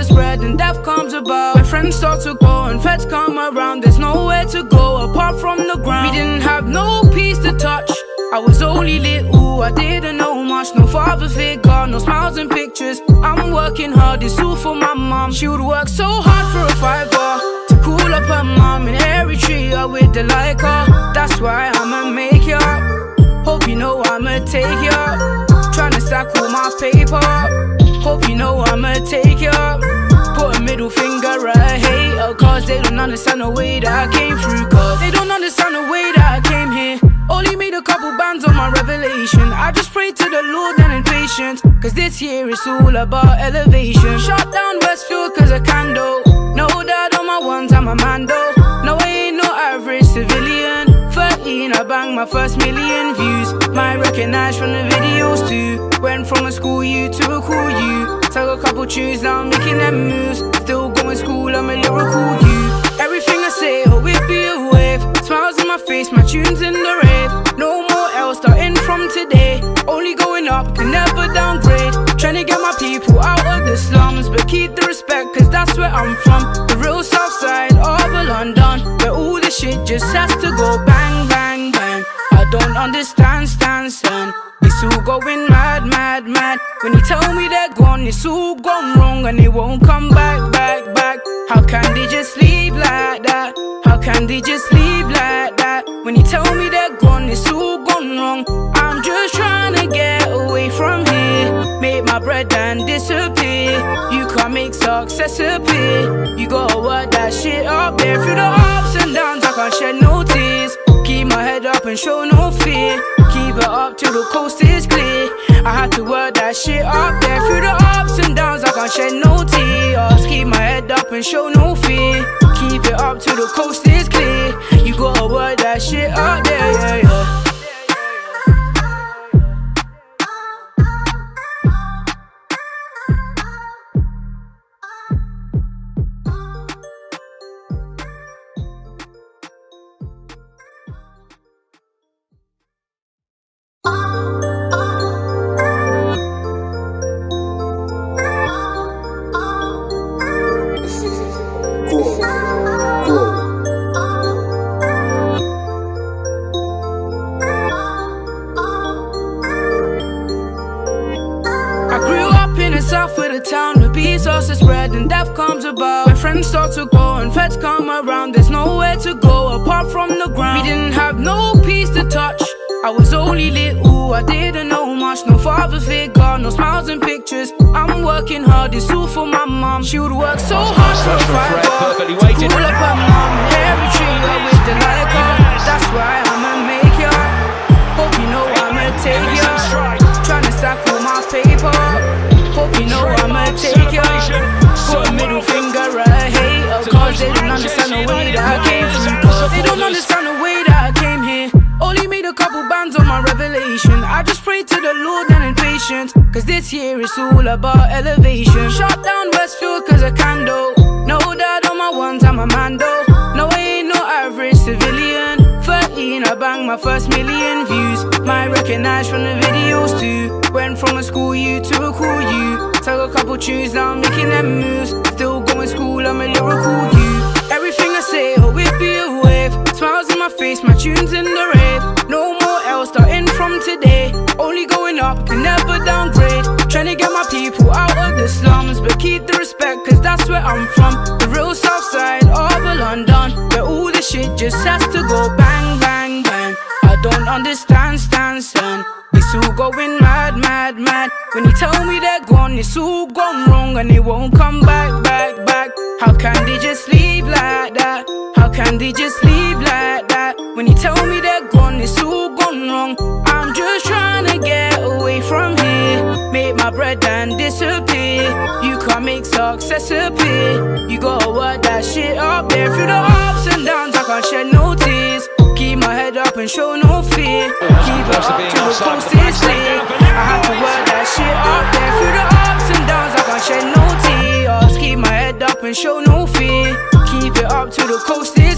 to spread and death comes about. When friends start to go and feds come around, there's nowhere to go apart from the ground. We didn't have no peace to touch. I was only little, I didn't know much. No father figure, no smiles and pictures. I'm working hard, it's all for my mom. She would work so hard for a fiver to cool up her mom in Eritrea with the Lyca. That's why I'ma make ya. Hope you know I'ma take ya. Tryna stack all my paper. Hope you know I'ma take you ya. Put a middle finger at hater, cause they don't understand the way that I came through. Cause they don't understand the way that I came here. Only made a couple bands on my revelation. I just pray to the Lord and in patience. Cause this year it's all about elevation. Shut down Westfield cause I can do. No doubt on my ones, I'm a. No, I no. 13, I banged my first million views. My recognized from the videos too. Went from a school you to a cool you. Took a couple tunes, now I'm making them moves. Still going school, I'm a lyrical you. Everything I say, oh, it be a wave. Smiles on my face, my tunes in the rave. No more else, starting from today. Only going up, can never downgrade. Trying to get my people out of the slums, but keep the respect, cause that's where I'm from. Don't understand, stand, stand. It's all going mad, mad, mad. When you tell me they're gone, it's all gone wrong and they won't come back, back, back. How can they just leave like that? How can they just leave like that? When you tell me they're gone, it's all gone wrong. I'm just trying to get away from here. Make my bread and disappear. You can't make success appear. You gotta work that shit up there. Through the ups and downs, I can't shed no tears. Keep my head up and show no fear. Keep it up till the coast is clear. I had to work that shit up there. Through the ups and downs, I can't shed no tears. Keep my head up and show no fear. Keep it up till the coast spread and death comes about. My friends start to go and feds come around, there's nowhere to go apart from the ground. We didn't have no peace to touch. I was only little, I didn't know much. No father figure, no smiles and pictures. I'm working hard, it's all for my mom. She would work so hard for a perfectly up her mom in Eritrea with the Lyca. Understand the way that I came through. They don't understand the way that I came here. Only made a couple bands on my revelation. I just pray to the Lord and in patience. Cause this year it's all about elevation. Shut down Westfield cause I can do. No doubt on my ones, I'm a man though No, I ain't no average civilian. 13, I banged my first million views. My recognized from the videos too. Went from a school you to a cool you. Took a couple tunes, now I'm making them moves. Still going school, I'm a lyrical I'm from. The real south side of London, where all the shit just has to go bang, bang, bang. I don't understand, stand, stand. It's all going mad, mad, mad. When you tell me they're gone, it's all gone wrong and they won't come back, back, back. How can they just leave like that? How can they just leave like that? When you tell me they're gone, it's all gone wrong. My bread and disappear. You can't make success appear. You gotta work that shit up there. Through the ups and downs, I can't shed no tears. Keep my head up and show no fear. Keep it up till the coast is clear. I had to work that shit up there. Through the ups and downs, I can't shed no tears. Keep my head up and show no fear. Keep it up till the coast is